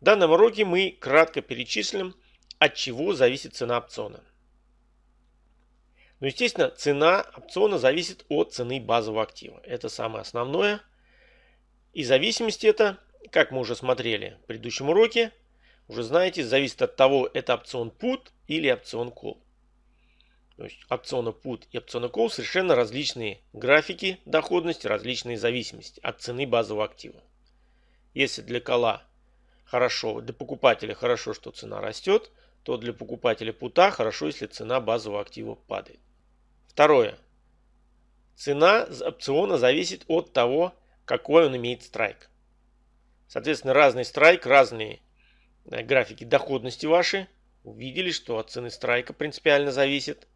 В данном уроке мы кратко перечислим, от чего зависит цена опциона. Ну, естественно, цена опциона зависит от цены базового актива. Это самое основное. И зависимость это, как мы уже смотрели в предыдущем уроке, уже знаете, зависит от того, это опцион put или опцион call. То есть опциона put и опциона call совершенно различные графики доходности, различные зависимости от цены базового актива. Если для кола хорошо, для покупателя хорошо, что цена растет, то для покупателя пута хорошо, если цена базового актива падает. Второе. Цена опциона зависит от того, какой он имеет страйк. Соответственно, разный страйк, разные э, графики доходности ваши увидели, что от цены страйка принципиально зависит.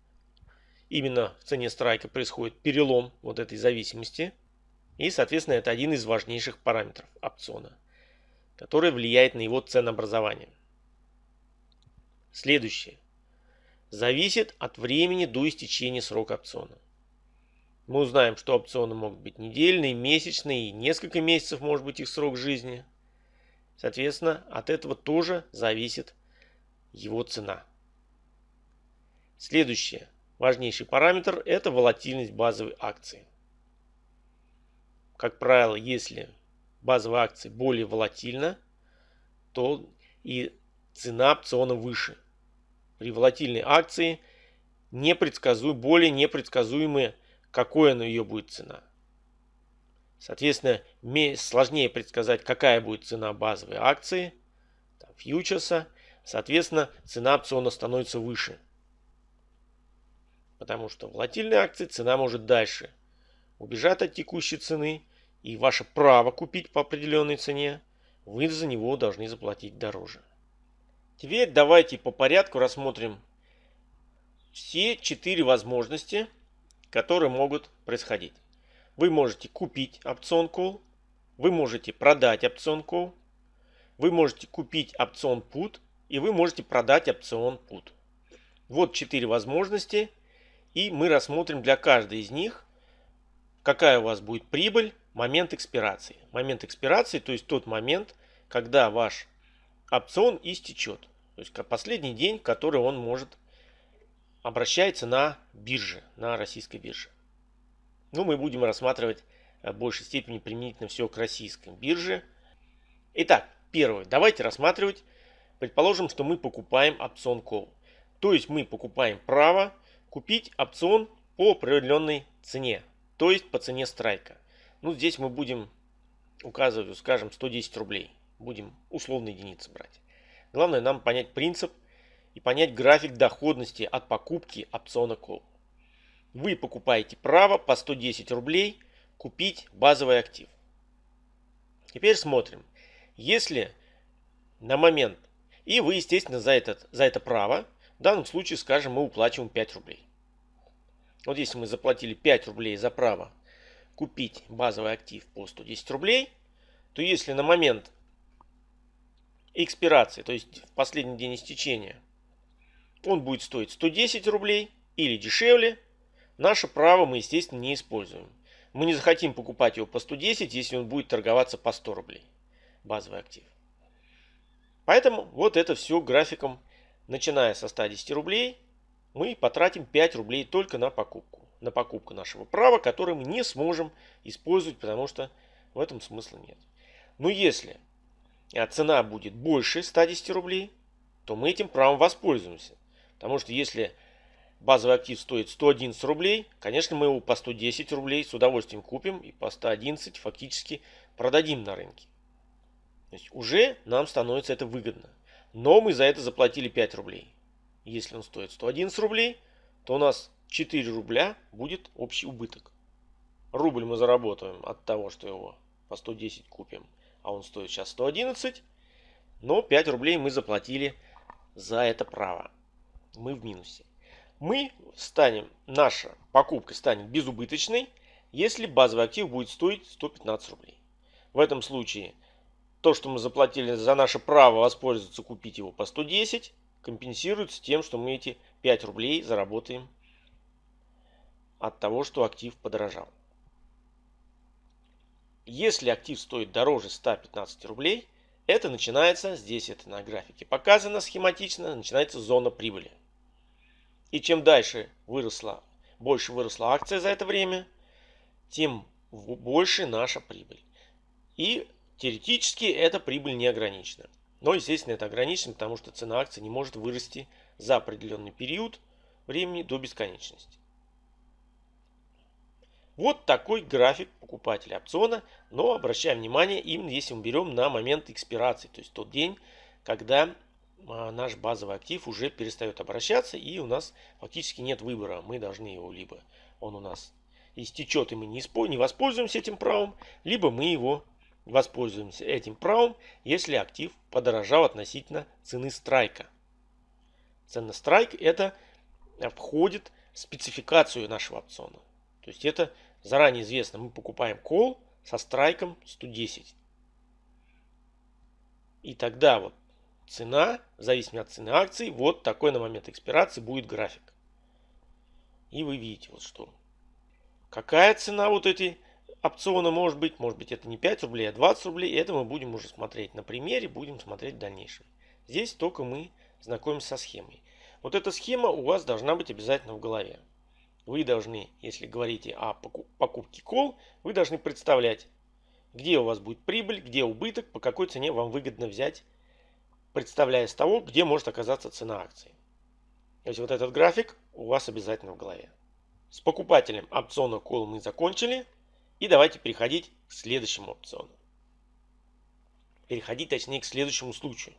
Именно в цене страйка происходит перелом вот этой зависимости. И, соответственно, это один из важнейших параметров опциона, который влияет на его ценообразование. Следующее. Зависит от времени до истечения срока опциона. Мы узнаем, что опционы могут быть недельные, месячные, и несколько месяцев может быть их срок жизни. Соответственно, от этого тоже зависит его цена. Следующее. Важнейший параметр – это волатильность базовой акции. Как правило, если базовая акция более волатильна, то и цена опциона выше. При волатильной акции непредсказуем, более непредсказуемые, какой на ее будет цена. Соответственно, сложнее предсказать, какая будет цена базовой акции, там, фьючерса. Соответственно, цена опциона становится выше. Потому что в волатильной акции цена может дальше убежать от текущей цены. И ваше право купить по определенной цене, вы за него должны заплатить дороже. Теперь давайте по порядку рассмотрим все четыре возможности, которые могут происходить. Вы можете купить опцион call, вы можете продать опцион call, вы можете купить опцион put и вы можете продать опцион put. Вот четыре возможности и мы рассмотрим для каждой из них, какая у вас будет прибыль, момент экспирации. Момент экспирации, то есть тот момент, когда ваш опцион истечет. То есть последний день, который он может обращается на бирже, на российской бирже. Ну, мы будем рассматривать в большей степени применительно все к российской бирже. Итак, первое. Давайте рассматривать. Предположим, что мы покупаем опцион call. То есть мы покупаем право купить опцион по определенной цене. То есть по цене страйка. Ну, здесь мы будем указывать, скажем, 110 рублей. Будем условные единицы брать. Главное нам понять принцип и понять график доходности от покупки опциона call. Вы покупаете право по 110 рублей купить базовый актив. Теперь смотрим. Если на момент, и вы, естественно, за, этот, за это право, в данном случае, скажем, мы уплачиваем 5 рублей. Вот если мы заплатили 5 рублей за право купить базовый актив по 110 рублей, то если на момент экспирации, то есть в последний день истечения, он будет стоить 110 рублей или дешевле, наше право мы, естественно, не используем. Мы не захотим покупать его по 110, если он будет торговаться по 100 рублей. Базовый актив. Поэтому вот это все графиком, начиная со 110 рублей, мы потратим 5 рублей только на покупку. На покупку нашего права, которое мы не сможем использовать, потому что в этом смысла нет. Но если а цена будет больше 110 рублей, то мы этим правом воспользуемся. Потому что если базовый актив стоит 111 рублей, конечно, мы его по 110 рублей с удовольствием купим и по 111 фактически продадим на рынке. То есть уже нам становится это выгодно. Но мы за это заплатили 5 рублей. Если он стоит 111 рублей, то у нас 4 рубля будет общий убыток. Рубль мы заработаем от того, что его по 110 купим а он стоит сейчас 111, но 5 рублей мы заплатили за это право. Мы в минусе. Мы станем, наша покупка станет безубыточной, если базовый актив будет стоить 115 рублей. В этом случае то, что мы заплатили за наше право воспользоваться, купить его по 110, компенсируется тем, что мы эти 5 рублей заработаем от того, что актив подорожал. Если актив стоит дороже 115 рублей, Это начинается, здесь это на графике показано схематично, начинается зона прибыли. И чем дальше выросла, больше выросла акция за это время, тем больше наша прибыль. И теоретически эта прибыль не ограничена. Но, естественно, это ограничено, потому что цена акции не может вырасти за определенный период времени до бесконечности. Вот такой график покупателя опциона, но обращаем внимание, именно если мы берем на момент экспирации, то есть тот день, когда а, наш базовый актив уже перестает обращаться и у нас фактически нет выбора. Мы должны его либо он у нас истечет и мы не, не воспользуемся этим правом, либо мы его воспользуемся этим правом, если актив подорожал относительно цены страйка. Цена страйк это входит в спецификацию нашего опциона. То есть это заранее известно, мы покупаем кол со страйком 110. И тогда вот цена, в зависимости от цены акций, вот такой на момент экспирации будет график. И вы видите вот что. Какая цена вот эти опциона может быть? Может быть это не 5 рублей, а 20 рублей. Это мы будем уже смотреть на примере, будем смотреть в дальнейшем. Здесь только мы знакомимся со схемой. Вот эта схема у вас должна быть обязательно в голове вы должны, если говорите о покупке кол, вы должны представлять, где у вас будет прибыль, где убыток, по какой цене вам выгодно взять, представляя с того, где может оказаться цена акции. То есть вот этот график у вас обязательно в голове. С покупателем опциона кол мы закончили. И давайте переходить к следующему опциону. Переходить точнее к следующему случаю.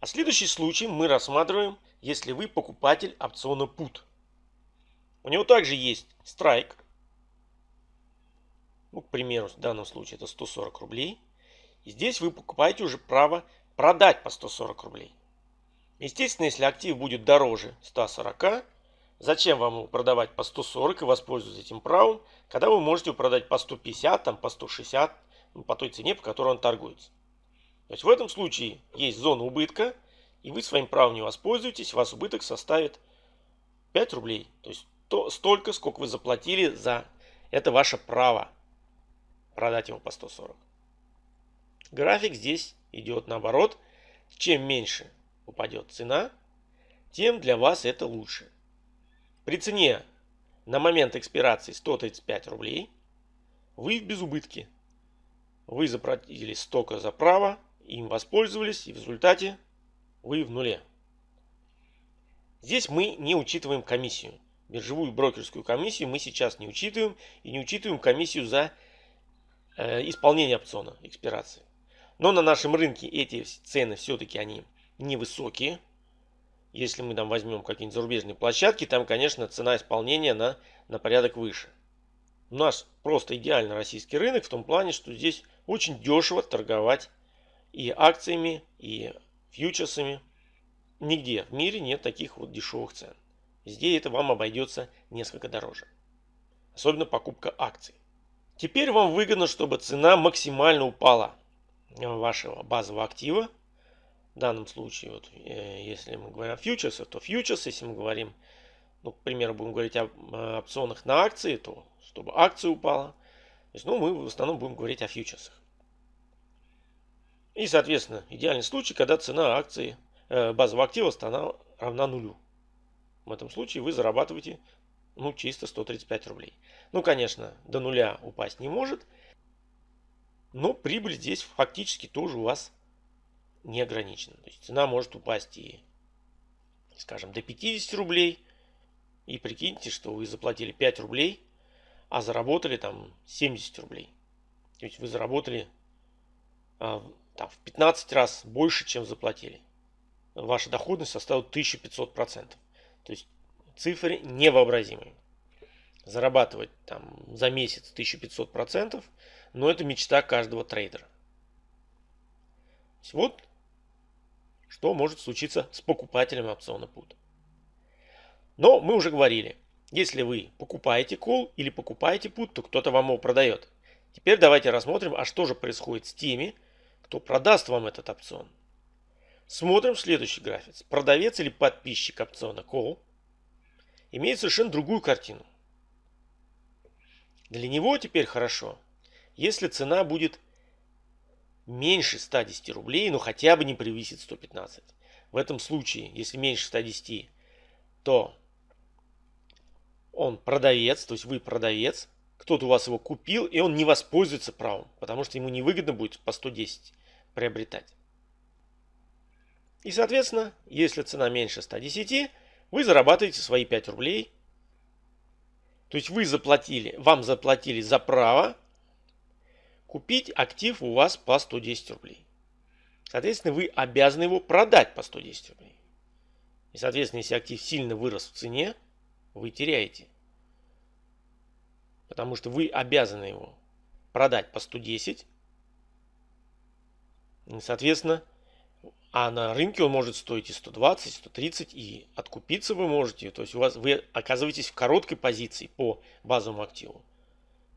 А следующий случай мы рассматриваем, если вы покупатель опциона PUT. У него также есть страйк. Ну, к примеру, в данном случае это 140 рублей. И здесь вы покупаете уже право продать по 140 рублей. Естественно, если актив будет дороже 140, зачем вам его продавать по 140 и воспользоваться этим правом, когда вы можете его продать по 150, там, по 160, ну, по той цене, по которой он торгуется. То есть в этом случае есть зона убытка, и вы своим правом не воспользуетесь, вас убыток составит 5 рублей. То есть то, столько, сколько вы заплатили за это ваше право продать его по 140. График здесь идет наоборот. Чем меньше упадет цена, тем для вас это лучше. При цене на момент экспирации 135 рублей вы в безубытке. Вы заплатили столько за право, им воспользовались и в результате вы в нуле. Здесь мы не учитываем комиссию биржевую брокерскую комиссию мы сейчас не учитываем. И не учитываем комиссию за э, исполнение опциона, экспирации. Но на нашем рынке эти цены все-таки они невысокие. Если мы там возьмем какие-нибудь зарубежные площадки, там, конечно, цена исполнения на, на порядок выше. У нас просто идеально российский рынок в том плане, что здесь очень дешево торговать и акциями, и фьючерсами. Нигде в мире нет таких вот дешевых цен. Здесь это вам обойдется несколько дороже. Особенно покупка акций. Теперь вам выгодно, чтобы цена максимально упала вашего базового актива. В данном случае, вот, э, если мы говорим о фьючерсах, то фьючерс, если мы говорим, ну, к примеру, будем говорить о, о опционах на акции, то чтобы акция упала. То есть, ну, мы в основном будем говорить о фьючерсах. И, соответственно, идеальный случай, когда цена акции э, базового актива равна нулю. В этом случае вы зарабатываете ну, чисто 135 рублей. Ну, конечно, до нуля упасть не может, но прибыль здесь фактически тоже у вас не ограничена. То есть цена может упасть и, скажем, до 50 рублей. И прикиньте, что вы заплатили 5 рублей, а заработали там 70 рублей. То есть вы заработали а, там, в 15 раз больше, чем заплатили. Ваша доходность составила 1500%. То есть цифры невообразимые. Зарабатывать там за месяц 1500%, но это мечта каждого трейдера. Вот что может случиться с покупателем опциона PUT. Но мы уже говорили, если вы покупаете кол или покупаете PUT, то кто-то вам его продает. Теперь давайте рассмотрим, а что же происходит с теми, кто продаст вам этот опцион. Смотрим следующий график. Продавец или подписчик опциона Call имеет совершенно другую картину. Для него теперь хорошо, если цена будет меньше 110 рублей, но хотя бы не превысит 115. В этом случае, если меньше 110, то он продавец, то есть вы продавец, кто-то у вас его купил, и он не воспользуется правом, потому что ему невыгодно будет по 110 приобретать. И, соответственно, если цена меньше 110, вы зарабатываете свои 5 рублей. То есть вы заплатили, вам заплатили за право купить актив у вас по 110 рублей. Соответственно, вы обязаны его продать по 110 рублей. И, соответственно, если актив сильно вырос в цене, вы теряете. Потому что вы обязаны его продать по 110. И, соответственно, а на рынке он может стоить и 120, и 130, и откупиться вы можете. То есть у вас вы оказываетесь в короткой позиции по базовому активу.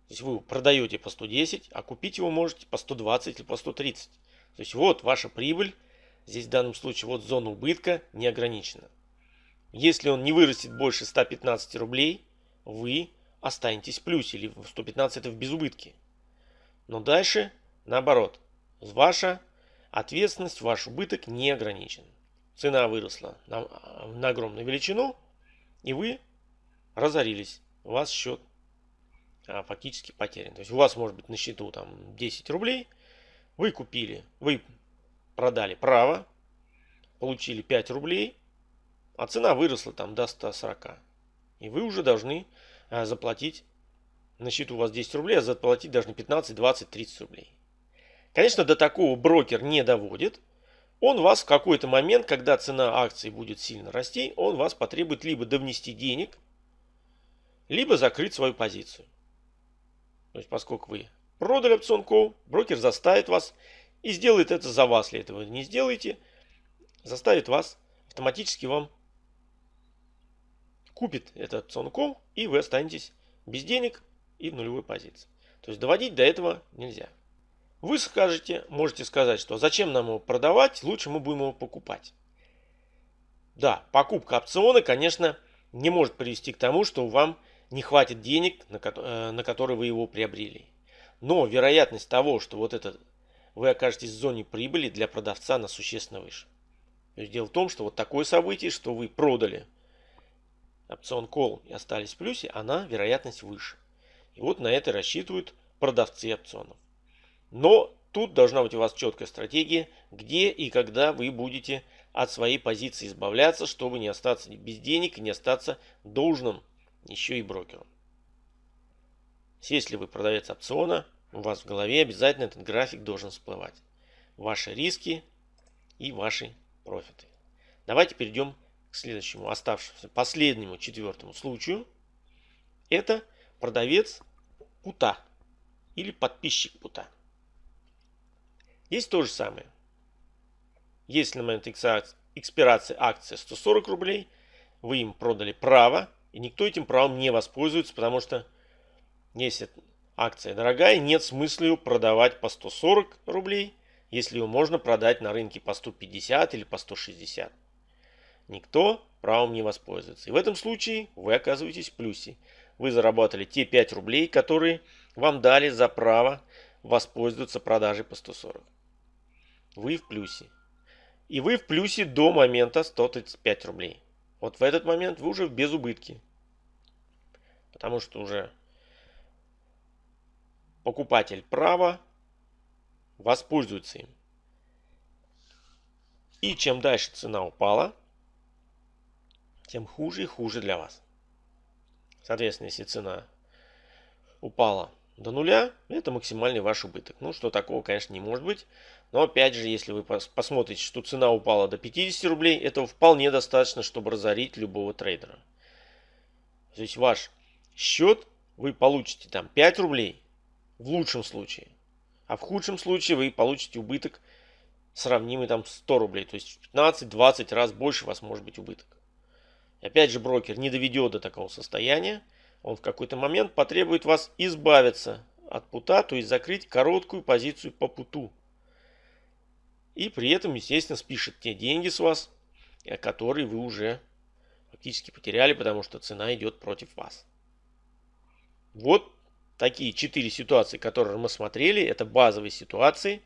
То есть вы продаете по 110, а купить его можете по 120 или по 130. То есть вот ваша прибыль. Здесь в данном случае вот зона убытка не ограничена. Если он не вырастет больше 115 рублей, вы останетесь в плюсе. Или 115 это в безубытке. Но дальше наоборот. Ваша ответственность, ваш убыток не ограничен. Цена выросла на, на огромную величину, и вы разорились. У вас счет а, фактически потерян. То есть у вас может быть на счету там 10 рублей, вы купили, вы продали право, получили 5 рублей, а цена выросла там до 140. И вы уже должны а, заплатить, на счету у вас 10 рублей, а заплатить должны 15, 20, 30 рублей. Конечно, до такого брокер не доводит. Он вас в какой-то момент, когда цена акций будет сильно расти, он вас потребует либо довнести денег, либо закрыть свою позицию. То есть, поскольку вы продали опцион call, брокер заставит вас и сделает это за вас, если этого не сделаете, заставит вас автоматически вам купит этот опцион call, и вы останетесь без денег и в нулевой позиции. То есть доводить до этого нельзя. Вы скажете, можете сказать, что зачем нам его продавать, лучше мы будем его покупать. Да, покупка опциона, конечно, не может привести к тому, что вам не хватит денег, на, э, на которые вы его приобрели. Но вероятность того, что вот это вы окажетесь в зоне прибыли для продавца, на существенно выше. То есть дело в том, что вот такое событие, что вы продали опцион call и остались в плюсе, она вероятность выше. И вот на это рассчитывают продавцы опционов. Но тут должна быть у вас четкая стратегия, где и когда вы будете от своей позиции избавляться, чтобы не остаться без денег и не остаться должным еще и брокеру. Если вы продавец опциона, у вас в голове обязательно этот график должен всплывать. Ваши риски и ваши профиты. Давайте перейдем к следующему, оставшемуся, последнему, четвертому случаю. Это продавец пута или подписчик пута. Здесь то же самое. Если на момент экспирации акции 140 рублей, вы им продали право, и никто этим правом не воспользуется, потому что если акция дорогая, нет смысла ее продавать по 140 рублей, если ее можно продать на рынке по 150 или по 160. Никто правом не воспользуется. И в этом случае вы оказываетесь в плюсе. Вы заработали те 5 рублей, которые вам дали за право воспользоваться продажей по 140 вы в плюсе. И вы в плюсе до момента 135 рублей. Вот в этот момент вы уже в безубытке. Потому что уже покупатель права воспользуется им. И чем дальше цена упала, тем хуже и хуже для вас. Соответственно, если цена упала до нуля, это максимальный ваш убыток. Ну, что такого, конечно, не может быть. Но опять же, если вы посмотрите, что цена упала до 50 рублей, этого вполне достаточно, чтобы разорить любого трейдера. То есть ваш счет вы получите там 5 рублей в лучшем случае. А в худшем случае вы получите убыток сравнимый там 100 рублей. То есть в 15-20 раз больше у вас может быть убыток. Опять же брокер не доведет до такого состояния он в какой-то момент потребует вас избавиться от пута, то есть закрыть короткую позицию по путу. И при этом, естественно, спишет те деньги с вас, э, которые вы уже фактически потеряли, потому что цена идет против вас. Вот такие четыре ситуации, которые мы смотрели. Это базовые ситуации.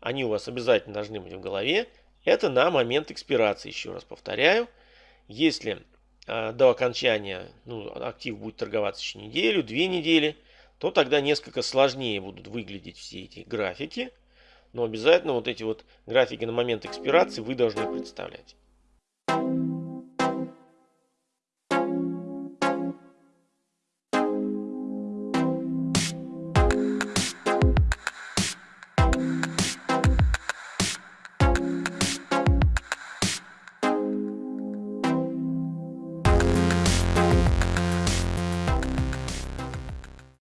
они у вас обязательно должны быть в голове, это на момент экспирации, еще раз повторяю. Если до окончания ну, актив будет торговаться еще неделю, две недели, то тогда несколько сложнее будут выглядеть все эти графики. Но обязательно вот эти вот графики на момент экспирации вы должны представлять.